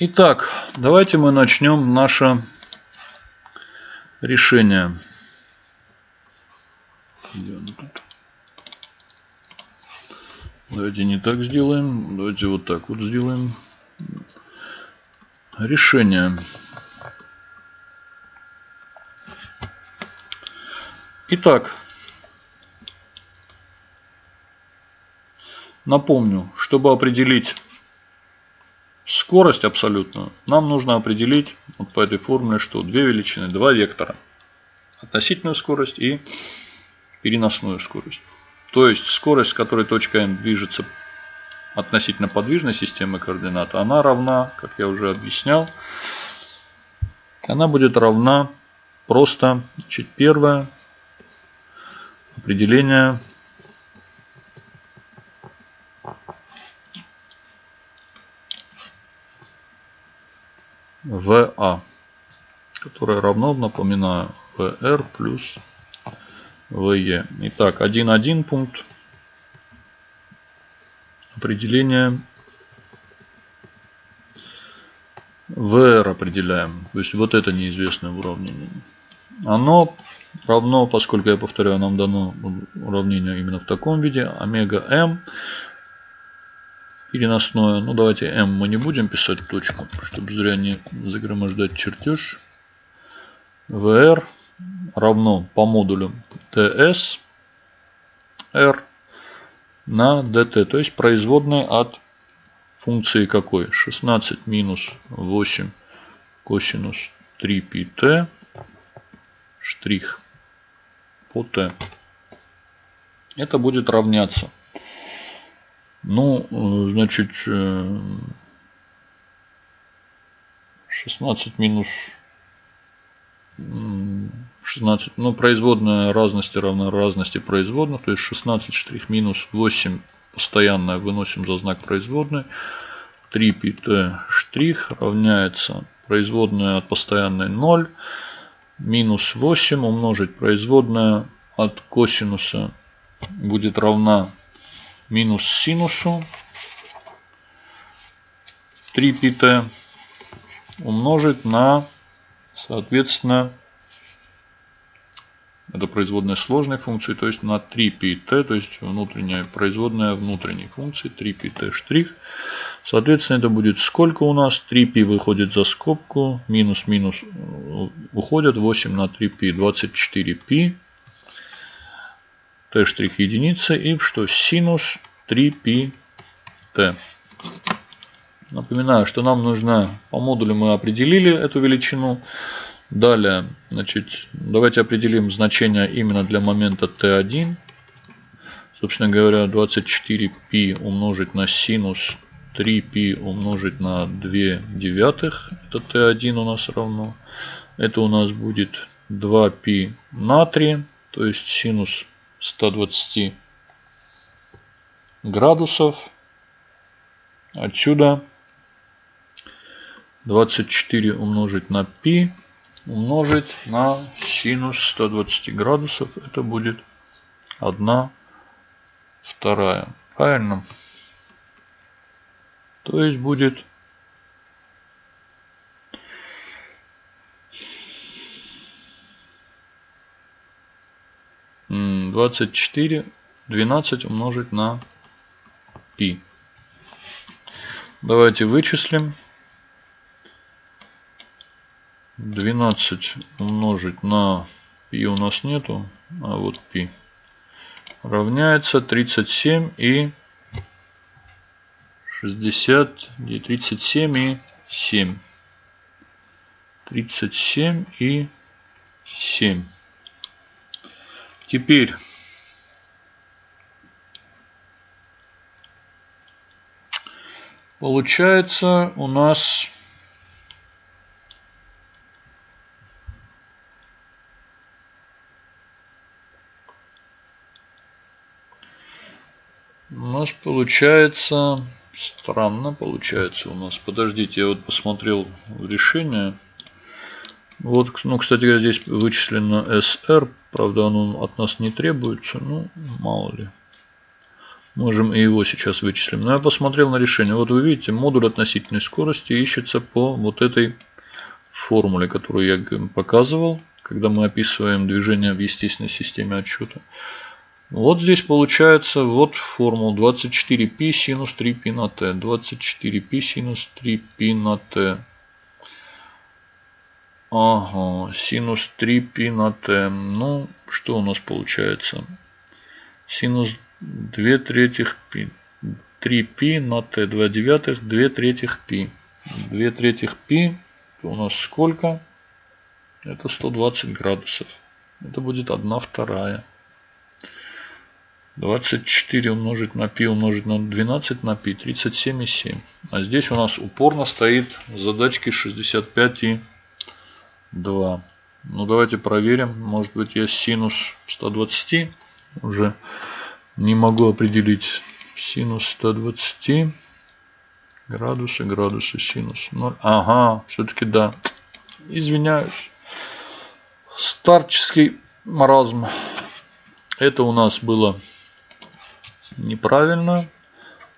Итак, давайте мы начнем наше решение. Давайте не так сделаем. Давайте вот так вот сделаем. Решение. Итак, напомню, чтобы определить скорость абсолютную, нам нужно определить вот по этой формуле, что две величины, два вектора. Относительную скорость и переносную скорость. То есть скорость, с которой точка М движется относительно подвижной системы координат, она равна, как я уже объяснял, она будет равна просто, значит, первое определение ВА, которое равно, напоминаю, ВР плюс ВЕ. Итак, 1.1 пункт. Определение ВР определяем. То есть вот это неизвестное уравнение. Оно равно, поскольку, я повторяю, нам дано уравнение именно в таком виде, омега М переносное. Ну, давайте m мы не будем писать точку, чтобы зря не загромождать чертеж. vr равно по модулю ts r на dt, то есть производная от функции какой? 16 минус 8 косинус 3πt штрих по t. Это будет равняться ну, значит, 16 э, минус 16, ну, производная разности равна разности производных, то есть 16 штрих минус 8 постоянная выносим за знак производной. 3 πt штрих равняется производная от постоянной 0 минус 8 умножить производная от косинуса будет равна минус синусу 3 πt умножить на, соответственно, это производная сложной функции, то есть на 3 πt, то есть внутренняя производная внутренней функции 3 πt штрих. Соответственно, это будет сколько у нас? 3π выходит за скобку, минус минус э, уходят 8 на 3π, 24π t' штрих единица и что синус 3πt. Напоминаю, что нам нужно по модулю мы определили эту величину. Далее, значит, давайте определим значение именно для момента t1. Собственно говоря, 24π умножить на синус 3π умножить на 2 девятых. Это t1 у нас равно. Это у нас будет 2π на 3. То есть синус 120 градусов. Отсюда 24 умножить на π умножить на синус 120 градусов. Это будет 1 вторая. Правильно? То есть будет 24, 12 умножить на π. Давайте вычислим. 12 умножить на π у нас нету, а вот π равняется 37 и 60, и 37 и 7. 37 и 7. Теперь получается у нас у нас получается странно получается у нас подождите я вот посмотрел решение вот, ну, кстати здесь вычислено SR. Правда, оно от нас не требуется. Ну, мало ли. Можем и его сейчас вычислим. Но я посмотрел на решение. Вот вы видите, модуль относительной скорости ищется по вот этой формуле, которую я показывал, когда мы описываем движение в естественной системе отсчета. Вот здесь получается вот формула 24π синус 3π на t. 24π синус 3π на t. Ага, синус 3π на t. Ну, что у нас получается? Синус 2 третьих π. 3π на t. 2 девятых, 2 третьих π. 2 третьих π у нас сколько? Это 120 градусов. Это будет 1 вторая. 24 умножить на π умножить на 12 на π 37,7. А здесь у нас упорно стоит задачки 65 и 2. Ну давайте проверим. Может быть я синус 120 уже не могу определить. Синус 120 градусы, градусы, синус 0. Ага, все-таки да. Извиняюсь. Старческий маразм. Это у нас было неправильно.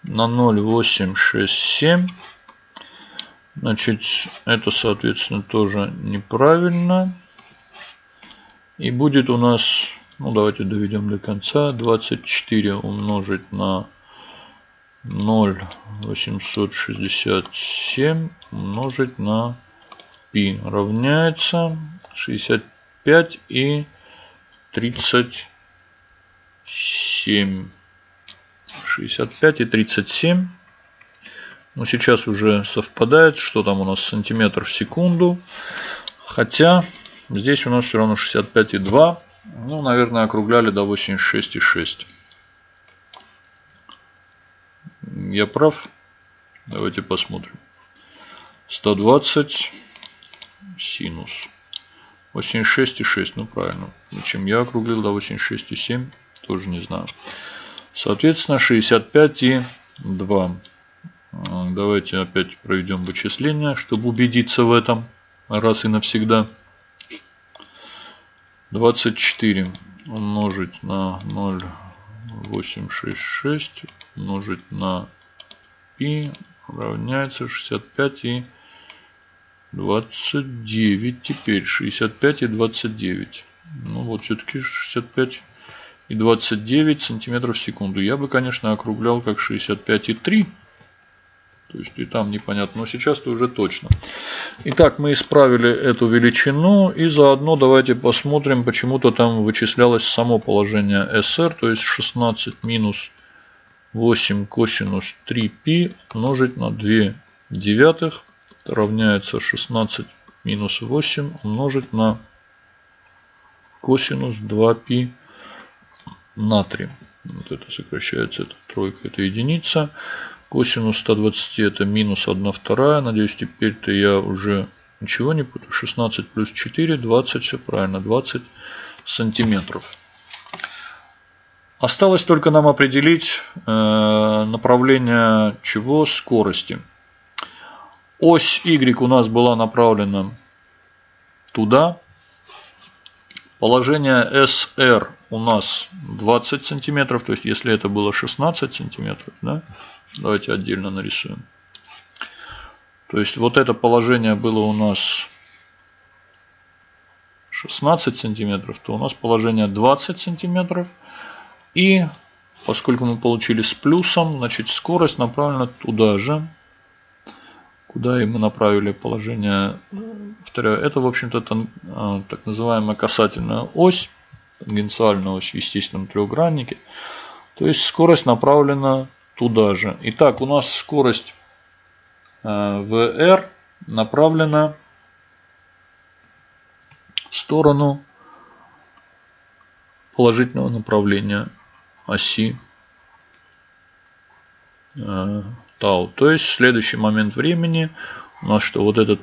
На 0,867. Значит, это, соответственно, тоже неправильно. И будет у нас, ну давайте доведем до конца, 24 умножить на 0,867 умножить на π равняется 65 и 37. 65 и 37. Но сейчас уже совпадает, что там у нас сантиметр в секунду. Хотя здесь у нас все равно 65,2. Ну, наверное, округляли до 86,6. Я прав? Давайте посмотрим. 120 синус. 86,6. Ну, правильно. Зачем я округлил до 86,7? Тоже не знаю. Соответственно, 65 и 2. Давайте опять проведем вычисление, чтобы убедиться в этом раз и навсегда. 24 умножить на 0,866 умножить на π равняется 65 и 29. Теперь 65 и 29. Ну вот все-таки 65 и 29 сантиметров в секунду. Я бы, конечно, округлял как 65,3. То есть и там непонятно, но сейчас-то уже точно. Итак, мы исправили эту величину и заодно давайте посмотрим, почему-то там вычислялось само положение SR, то есть 16 минус 8 косинус 3π умножить на 2 девятых равняется 16 минус 8 умножить на косинус 2π натрий. Вот это сокращается, это тройка, это единица. Косинус 120 это минус 1 вторая. Надеюсь, теперь-то я уже ничего не путаю. 16 плюс 4, 20, все правильно, 20 сантиметров. Осталось только нам определить э, направление чего? Скорости. Ось Y у нас была направлена туда, Положение SR у нас 20 сантиметров. То есть, если это было 16 сантиметров, да, давайте отдельно нарисуем. То есть, вот это положение было у нас 16 сантиметров, то у нас положение 20 сантиметров. И поскольку мы получили с плюсом, значит скорость направлена туда же куда мы направили положение. Повторяю, это, в общем-то, а, так называемая касательная ось, тангенциальная ось в естественном трехграннике. То есть скорость направлена туда же. Итак, у нас скорость VR а, направлена в сторону положительного направления оси тау. То есть в следующий момент времени у нас что вот этот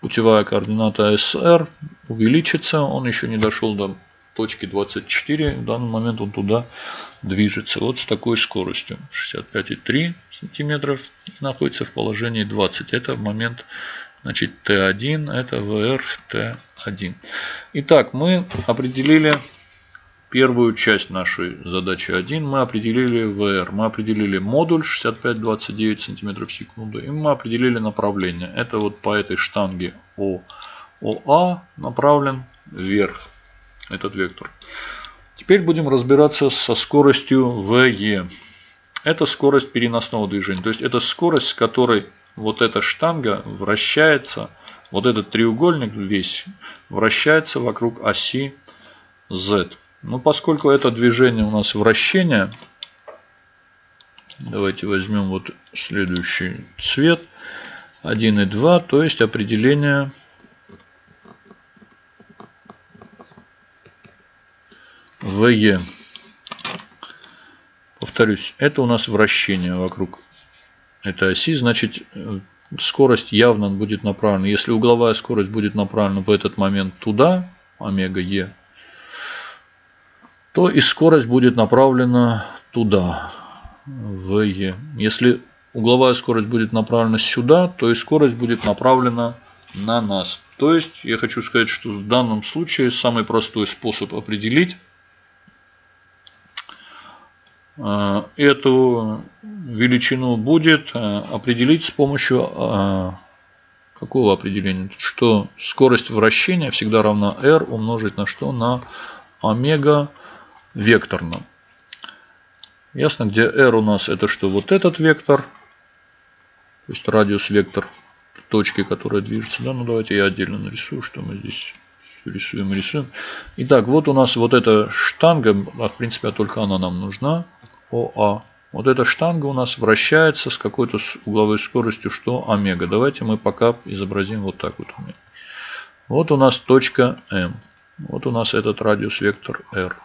путевая координата SR увеличится. Он еще не дошел до точки 24. В данный момент он туда движется. Вот с такой скоростью. 65,3 сантиметров. И находится в положении 20. Это момент значит T1. Это VR T1. Итак, мы определили первую часть нашей задачи 1 мы определили VR. Мы определили модуль 65-29 см в секунду. И мы определили направление. Это вот по этой штанге О. ОА направлен вверх. Этот вектор. Теперь будем разбираться со скоростью VE. Это скорость переносного движения. То есть это скорость, с которой вот эта штанга вращается, вот этот треугольник весь вращается вокруг оси Z. Ну, поскольку это движение у нас вращение, давайте возьмем вот следующий цвет. 1 и 2, то есть определение ВЕ. Повторюсь, это у нас вращение вокруг этой оси, значит скорость явно будет направлена. Если угловая скорость будет направлена в этот момент туда, омега Е, то и скорость будет направлена туда, в Е. Если угловая скорость будет направлена сюда, то и скорость будет направлена на нас. То есть, я хочу сказать, что в данном случае самый простой способ определить э, эту величину будет э, определить с помощью э, какого определения? Что скорость вращения всегда равна r умножить на что? На омега векторно. Ясно, где r у нас это что? Вот этот вектор. То есть радиус вектор точки, которая движется. Да, ну давайте я отдельно нарисую, что мы здесь рисуем, рисуем. Итак, вот у нас вот эта штанга, а в принципе только она нам нужна. ОА. Вот эта штанга у нас вращается с какой-то угловой скоростью, что омега. Давайте мы пока изобразим вот так вот. Вот у нас точка М. Вот у нас этот радиус вектор R.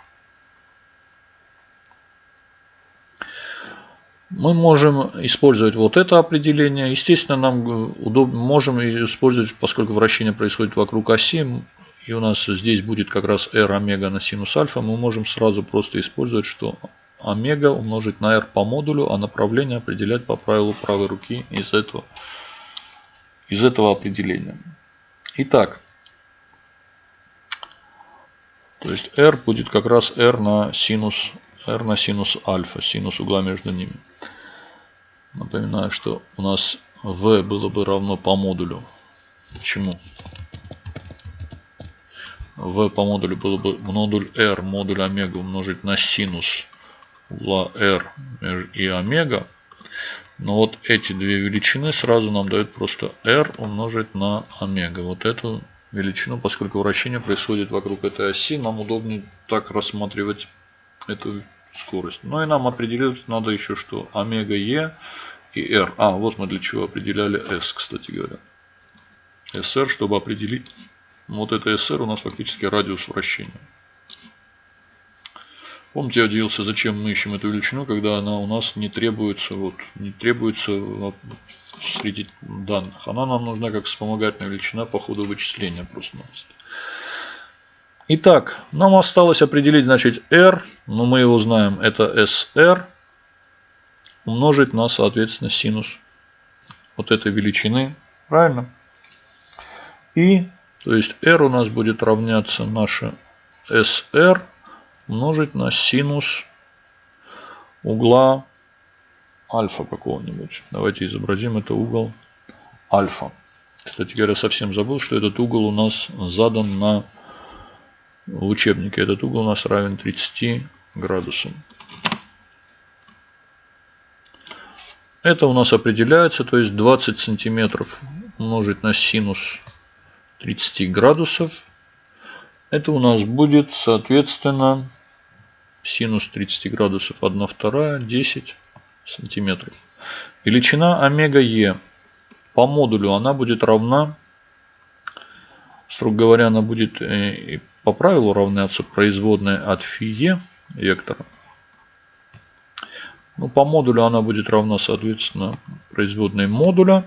Мы можем использовать вот это определение. Естественно, нам удобно, можем использовать, поскольку вращение происходит вокруг оси, и у нас здесь будет как раз r омега на синус альфа, мы можем сразу просто использовать, что омега умножить на r по модулю, а направление определять по правилу правой руки из этого, из этого определения. Итак, то есть r будет как раз r на синус r на синус альфа, синус угла между ними. Напоминаю, что у нас v было бы равно по модулю. Чему? v по модулю было бы модуль r, модуль омега умножить на синус угла r и омега. Но вот эти две величины сразу нам дают просто r умножить на омега. Вот эту величину, поскольку вращение происходит вокруг этой оси, нам удобнее так рассматривать эту скорость. Ну и нам определить надо еще что? Омега Е и R. А, вот мы для чего определяли S, кстати говоря. SR, чтобы определить, вот это SR у нас фактически радиус вращения. Помните, я удивился, зачем мы ищем эту величину, когда она у нас не требуется, вот, не требуется среди данных. Она нам нужна как вспомогательная величина по ходу вычисления просто-напросто. Итак, нам осталось определить, значит, R, но мы его знаем, это SR, умножить на, соответственно, синус вот этой величины. Правильно? И, то есть, R у нас будет равняться наше SR умножить на синус угла альфа какого-нибудь. Давайте изобразим это угол альфа. Кстати говоря, совсем забыл, что этот угол у нас задан на в учебнике этот угол у нас равен 30 градусам. Это у нас определяется, то есть 20 сантиметров умножить на синус 30 градусов. Это у нас будет, соответственно, синус 30 градусов 1 вторая, 10 сантиметров. Величина омега Е по модулю она будет равна, строго говоря, она будет э, по правилу равняться производной от φe вектора. Ну, по модулю она будет равна, соответственно, производной модуля.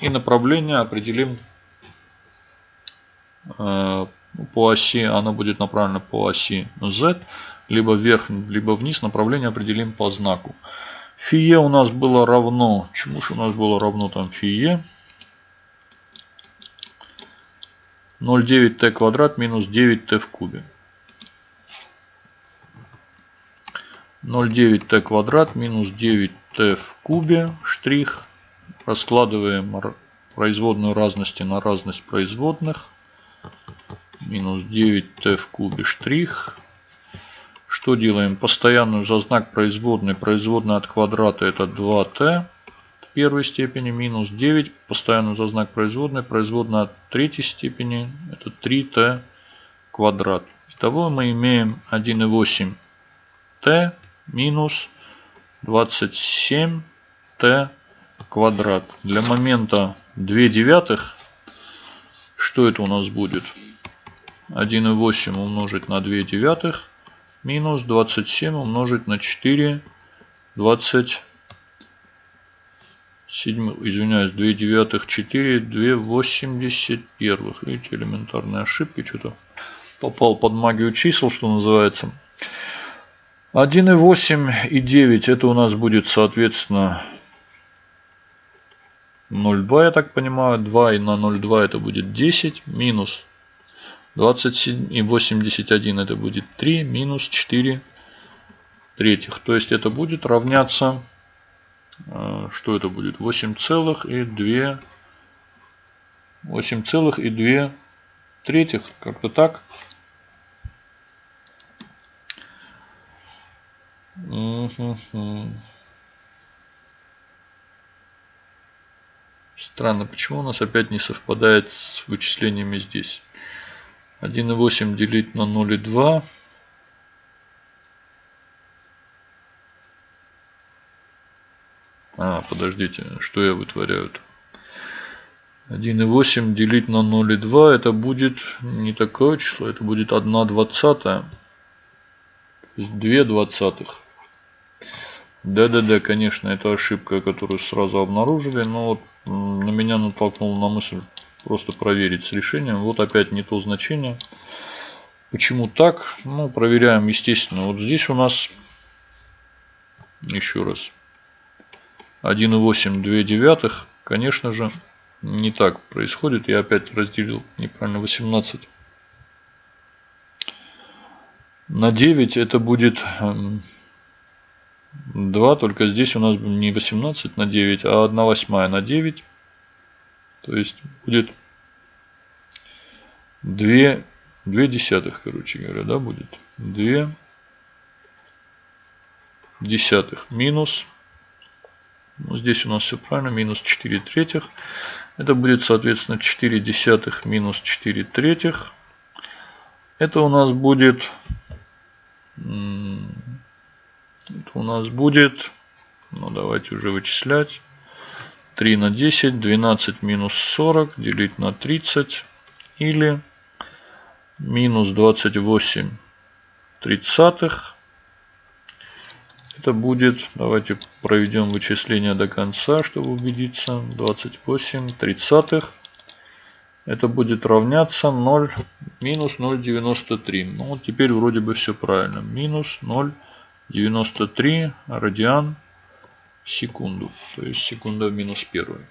И направление определим э, по оси, она будет направлена по оси z, либо вверх, либо вниз. Направление определим по знаку. Фие у нас было равно, чему же у нас было равно там фие? 0,9t квадрат минус 9t в кубе. 0,9t квадрат минус 9t в кубе штрих. Раскладываем производную разности на разность производных. Минус 9t в кубе штрих. Что делаем? Постоянную за знак производной. Производная от квадрата это 2t в первой степени. Минус 9. Постоянную за знак производной. Производная от третьей степени это 3t квадрат. Итого мы имеем 1,8t минус 27t квадрат. Для момента 2 девятых, что это у нас будет? 1,8 умножить на 2 девятых минус 27 умножить на 4 27 извиняюсь 2 девятых 4 2 81 видите элементарные ошибки что-то попал под магию чисел что называется 1,8 и 9 это у нас будет соответственно 0,2 я так понимаю. 2 и на 0,2 это будет 10 минус 27 и 81 это будет 3 минус 4 третьих. То есть это будет равняться, что это будет? 8 целых и 2 8 целых и 2 третьих. Как-то так. Странно, почему у нас опять не совпадает с вычислениями здесь. 1,8 делить на 0,2. Подождите, что я вытворяю -то? 1,8 делить на 0,2 это будет не такое число, это будет 1 двадцатая. То есть 2 двадцатых. Да-да-да, конечно, это ошибка, которую сразу обнаружили, но вот на меня натолкнуло на мысль просто проверить с решением. Вот опять не то значение. Почему так? Ну, проверяем, естественно. Вот здесь у нас, еще раз, 1,8, 2 девятых. Конечно же, не так происходит. Я опять разделил неправильно 18 на 9 это будет 2, только здесь у нас не 18 на 9, а 1 восьмая на 9. То есть будет 2, 2 десятых, короче говоря, да, будет. 2 десятых минус. Ну, здесь у нас все правильно, минус 4 третьих. Это будет, соответственно, 4 десятых минус 4 третьих. Это у нас будет это у нас будет, ну давайте уже вычислять. 3 на 10, 12 минус 40 делить на 30 или минус 28 тридцатых. Это будет, давайте проведем вычисление до конца, чтобы убедиться. 28 тридцатых. Это будет равняться 0, минус 0,93. Ну вот теперь вроде бы все правильно. Минус 0,93. 93 радиан в секунду. То есть секунда в минус первую.